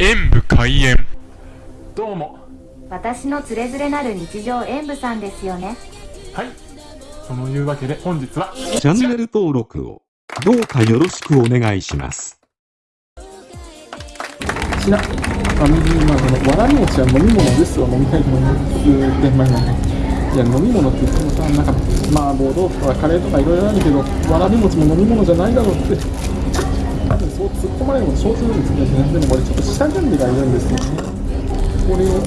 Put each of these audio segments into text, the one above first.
演武開演。どうも。私のつれづれなる日常演舞さんですよね。はい。そのいうわけで本日はチャンネル登録をどうかよろしくお願いします。しなあ水まあそのわらび餅は飲み物ですわ。飲みたいと思います。でまあまあいや飲み物って言ってもさなんか麻婆豆腐とかカレーとかいろいろあるけどわらび餅も飲み物じゃないだろうってそう突っ込まれるのも承知なんですけどでもこれちょっと下準備がいるんですよね。これを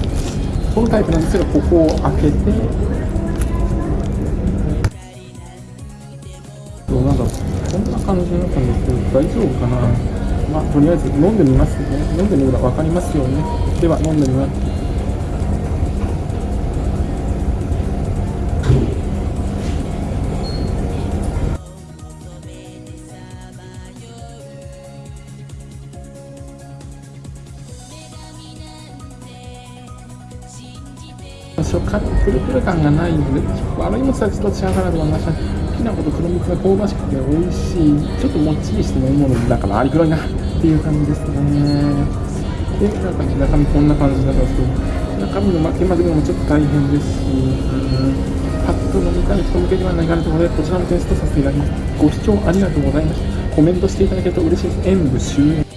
このタイプなんですけどここを開けてそうなんかこんな感じになったんですけど大丈夫かな。まあとりあえず飲んでみますね。飲んでみれば分かりますよね。では飲んでみます。食感プルプル感がないので悪いもちはちょっと違うかなと思いましたきな粉と黒蜜が香ばしくて美味しいちょっともっちりして飲み物だからあり黒いなっていう感じですね。でなんか中身こんな感じだったんですけど中身の巻き混ぜるのもちょっと大変ですし、うんパッと飲みたい人向けではないかなと思うのでこちらもテストさせていただきますご視聴ありがとうございました。コメントしていただけると嬉しいです。演武終演